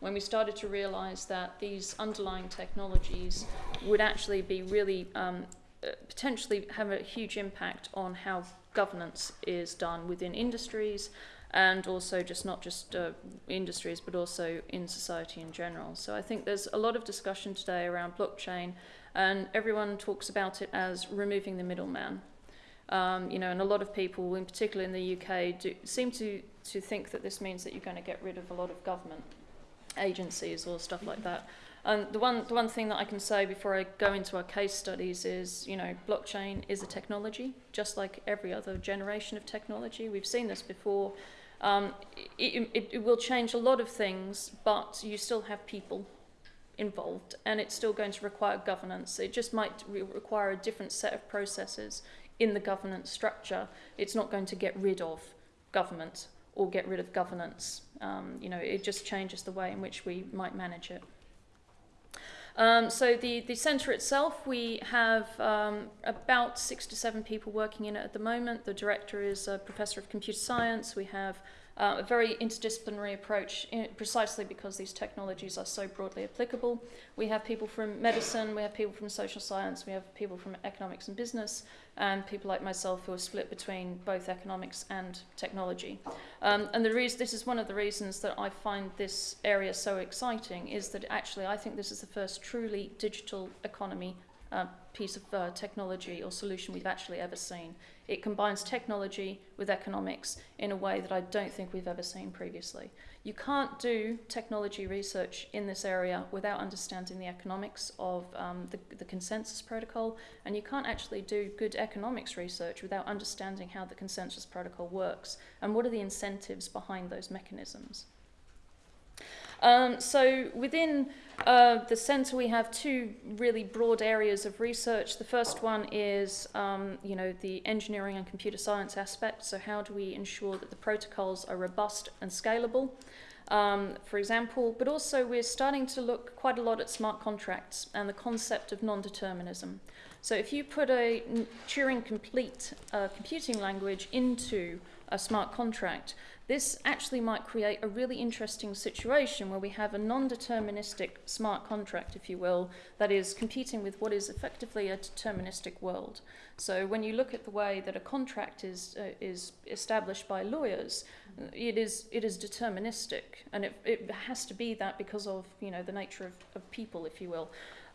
when we started to realize that these underlying technologies would actually be really um, uh, potentially have a huge impact on how governance is done within industries and also just not just uh, industries but also in society in general. So I think there's a lot of discussion today around blockchain and everyone talks about it as removing the middleman. Um, you know, and a lot of people, in particular in the UK, do, seem to, to think that this means that you're going to get rid of a lot of government agencies or stuff like that. And the one, the one thing that I can say before I go into our case studies is, you know, blockchain is a technology, just like every other generation of technology. We've seen this before. Um, it, it, it will change a lot of things, but you still have people involved, and it's still going to require governance. It just might re require a different set of processes in the governance structure. It's not going to get rid of government or get rid of governance. Um, you know, it just changes the way in which we might manage it. Um, so the, the centre itself, we have um, about six to seven people working in it at the moment. The director is a professor of computer science. We have uh, a very interdisciplinary approach in, precisely because these technologies are so broadly applicable. We have people from medicine, we have people from social science, we have people from economics and business, and people like myself who are split between both economics and technology. Um, and the reason, this is one of the reasons that I find this area so exciting is that actually I think this is the first truly digital economy uh, piece of uh, technology or solution we've actually ever seen. It combines technology with economics in a way that I don't think we've ever seen previously. You can't do technology research in this area without understanding the economics of um, the, the consensus protocol, and you can't actually do good economics research without understanding how the consensus protocol works and what are the incentives behind those mechanisms. Um, so within uh, the centre we have two really broad areas of research. The first one is um, you know, the engineering and computer science aspect. So how do we ensure that the protocols are robust and scalable? Um, for example, but also we're starting to look quite a lot at smart contracts and the concept of non-determinism. So if you put a Turing complete uh, computing language into a smart contract, this actually might create a really interesting situation where we have a non-deterministic smart contract, if you will, that is competing with what is effectively a deterministic world. So when you look at the way that a contract is, uh, is established by lawyers, it is, it is deterministic, and it, it has to be that because of you know, the nature of, of people, if you will.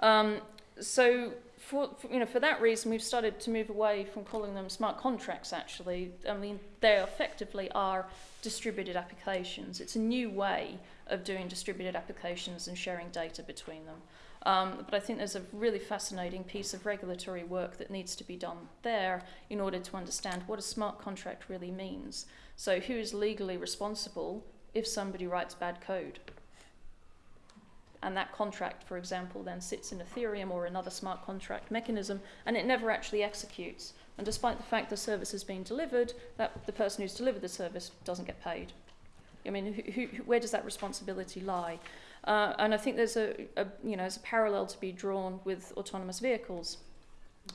Um, so for, for, you know, for that reason, we've started to move away from calling them smart contracts, actually. I mean, they effectively are distributed applications. It's a new way of doing distributed applications and sharing data between them. Um, but I think there's a really fascinating piece of regulatory work that needs to be done there in order to understand what a smart contract really means. So who is legally responsible if somebody writes bad code? And that contract, for example, then sits in Ethereum or another smart contract mechanism, and it never actually executes. And despite the fact the service has been delivered, that the person who's delivered the service doesn't get paid. I mean, who, who, where does that responsibility lie? Uh, and I think there's a, a, you know, there's a parallel to be drawn with autonomous vehicles,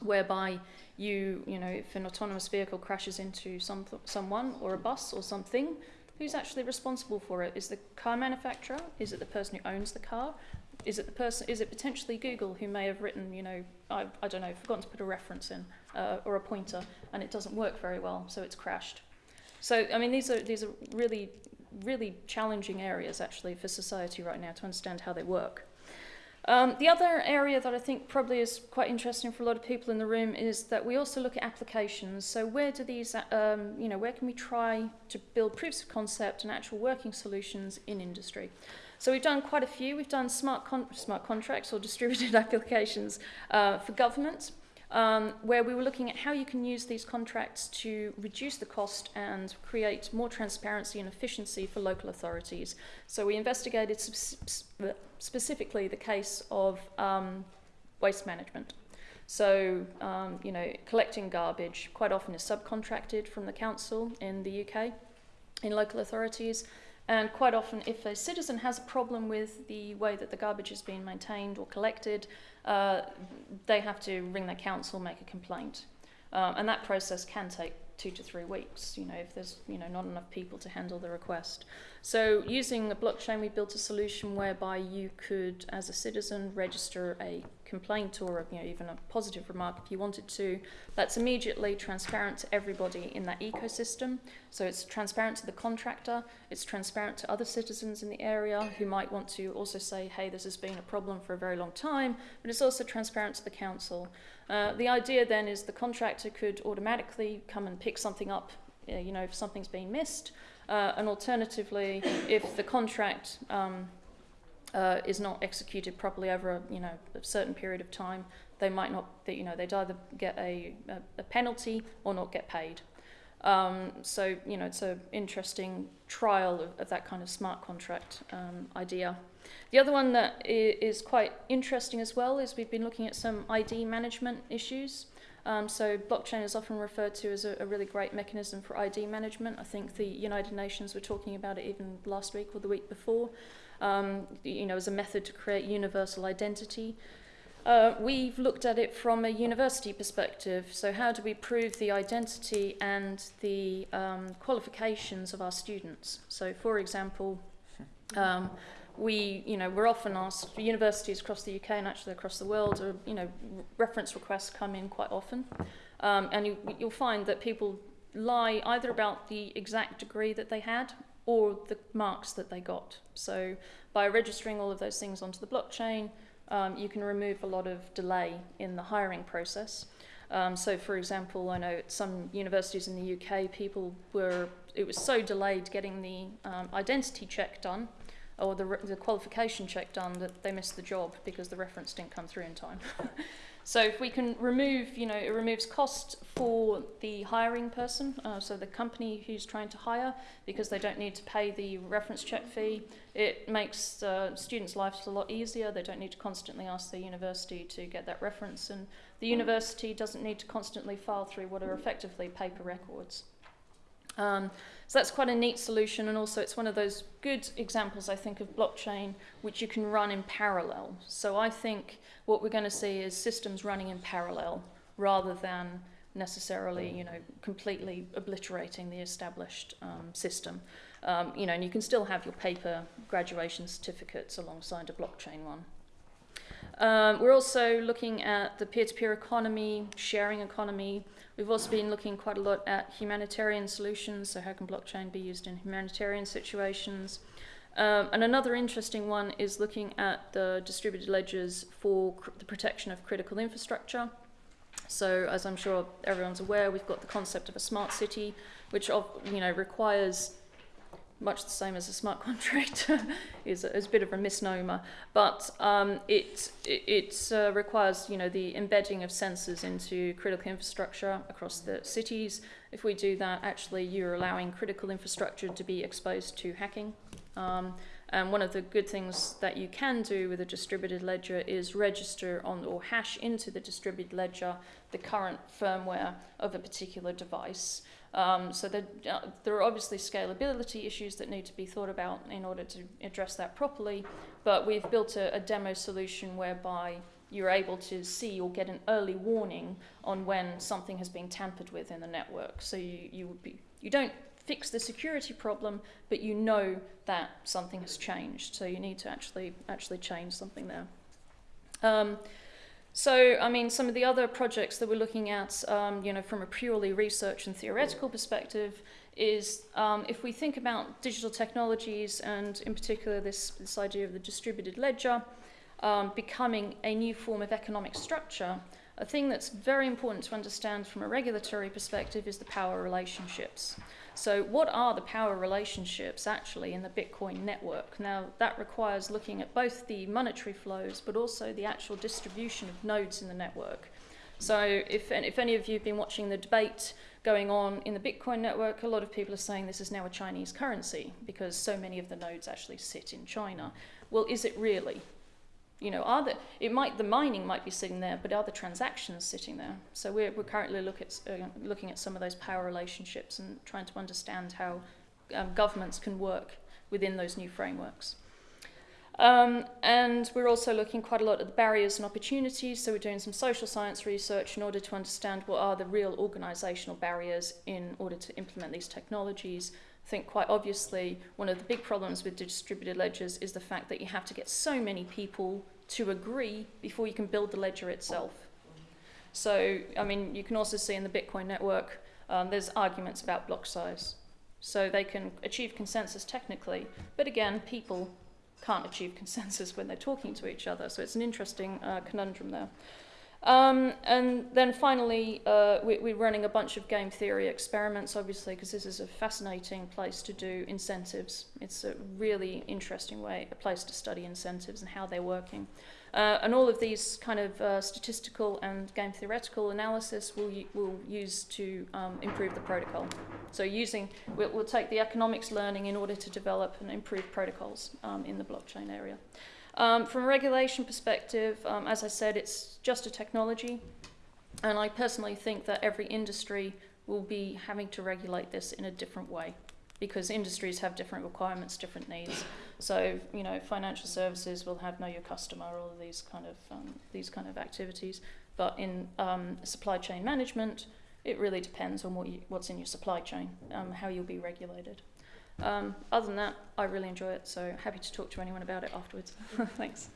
whereby you, you know, if an autonomous vehicle crashes into some, someone or a bus or something, Who's actually responsible for it? Is the car manufacturer? Is it the person who owns the car? Is it the person? Is it potentially Google who may have written, you know, I, I don't know, forgotten to put a reference in uh, or a pointer, and it doesn't work very well, so it's crashed. So I mean, these are these are really really challenging areas actually for society right now to understand how they work. Um, the other area that I think probably is quite interesting for a lot of people in the room is that we also look at applications. So where do these, um, you know, where can we try to build proofs of concept and actual working solutions in industry? So we've done quite a few. We've done smart, con smart contracts or distributed applications uh, for government um, where we were looking at how you can use these contracts to reduce the cost and create more transparency and efficiency for local authorities. So we investigated sp specifically the case of um, waste management. So, um, you know, collecting garbage quite often is subcontracted from the council in the UK, in local authorities. And quite often, if a citizen has a problem with the way that the garbage is being maintained or collected, uh, they have to ring their council, make a complaint. Um, and that process can take two to three weeks, you know, if there's, you know, not enough people to handle the request. So using a blockchain, we built a solution whereby you could, as a citizen, register a complaint or you know, even a positive remark if you wanted to. That's immediately transparent to everybody in that ecosystem. So it's transparent to the contractor, it's transparent to other citizens in the area who might want to also say, hey, this has been a problem for a very long time, but it's also transparent to the council. Uh, the idea then is the contractor could automatically come and pick something up, uh, you know, if something's been missed, uh, and alternatively, if the contract um, uh, is not executed properly over a, you know, a certain period of time, they might not, you know, they'd either get a, a, penalty or not get paid. Um, so, you know, it's an interesting trial of, of, that kind of smart contract um, idea. The other one that is quite interesting as well is we've been looking at some ID management issues. Um, so blockchain is often referred to as a, a, really great mechanism for ID management. I think the United Nations were talking about it even last week or the week before, um, you know, as a method to create universal identity. Uh, we've looked at it from a university perspective. So how do we prove the identity and the um, qualifications of our students? So for example, um, we, you know, we're often asked, universities across the UK and actually across the world, are, you know, reference requests come in quite often. Um, and you, you'll find that people lie either about the exact degree that they had or the marks that they got. So by registering all of those things onto the blockchain, um, you can remove a lot of delay in the hiring process. Um, so, for example, I know at some universities in the UK, people were, it was so delayed getting the um, identity check done or the, the qualification check done that they missed the job because the reference didn't come through in time. so if we can remove, you know, it removes cost for the hiring person, uh, so the company who's trying to hire, because they don't need to pay the reference check fee. It makes uh, students' lives a lot easier. They don't need to constantly ask the university to get that reference, and the university doesn't need to constantly file through what are effectively paper records. Um, so that's quite a neat solution, and also it's one of those good examples, I think, of blockchain which you can run in parallel. So I think what we're going to see is systems running in parallel rather than necessarily, you know, completely obliterating the established um, system. Um, you know, and you can still have your paper graduation certificates alongside a blockchain one. Um, we're also looking at the peer-to-peer -peer economy, sharing economy, We've also been looking quite a lot at humanitarian solutions, so how can blockchain be used in humanitarian situations? Um, and another interesting one is looking at the distributed ledgers for the protection of critical infrastructure. So as I'm sure everyone's aware, we've got the concept of a smart city, which you know requires much the same as a smart contract is, a, is a bit of a misnomer, but um, it, it, uh, requires you know the embedding of sensors into critical infrastructure across the cities. If we do that, actually you're allowing critical infrastructure to be exposed to hacking. Um, and one of the good things that you can do with a distributed ledger is register on or hash into the distributed ledger the current firmware of a particular device. Um, so there, uh, there are obviously scalability issues that need to be thought about in order to address that properly, but we've built a, a demo solution whereby you're able to see or get an early warning on when something has been tampered with in the network. So you, you would be you don't fix the security problem, but you know that something has changed. So you need to actually actually change something there. Um, so, I mean, some of the other projects that we're looking at, um, you know, from a purely research and theoretical perspective, is um, if we think about digital technologies and, in particular, this this idea of the distributed ledger um, becoming a new form of economic structure. A thing that's very important to understand from a regulatory perspective is the power relationships. So, what are the power relationships actually in the Bitcoin network? Now, that requires looking at both the monetary flows but also the actual distribution of nodes in the network. So, if, if any of you have been watching the debate going on in the Bitcoin network, a lot of people are saying this is now a Chinese currency because so many of the nodes actually sit in China. Well, is it really? You know, are the, it might, the mining might be sitting there, but are the transactions sitting there? So we're, we're currently look at, uh, looking at some of those power relationships and trying to understand how um, governments can work within those new frameworks. Um, and we're also looking quite a lot at the barriers and opportunities. So we're doing some social science research in order to understand what are the real organisational barriers in order to implement these technologies. I think quite obviously one of the big problems with distributed ledgers is the fact that you have to get so many people to agree before you can build the ledger itself. So, I mean, you can also see in the Bitcoin network, um, there's arguments about block size. So they can achieve consensus technically, but again, people can't achieve consensus when they're talking to each other. So it's an interesting uh, conundrum there. Um, and then finally, uh, we, we're running a bunch of game theory experiments, obviously, because this is a fascinating place to do incentives. It's a really interesting way, a place to study incentives and how they're working. Uh, and all of these kind of uh, statistical and game theoretical analysis we'll, we'll use to um, improve the protocol. So using, we'll, we'll take the economics learning in order to develop and improve protocols um, in the blockchain area. Um, from a regulation perspective, um, as I said, it's just a technology. And I personally think that every industry will be having to regulate this in a different way because industries have different requirements, different needs. So, you know, financial services will have know your customer, all of these kind of um, these kind of activities. But in um, supply chain management, it really depends on what you, what's in your supply chain, um, how you'll be regulated. Um, other than that, I really enjoy it, so happy to talk to anyone about it afterwards. Thanks.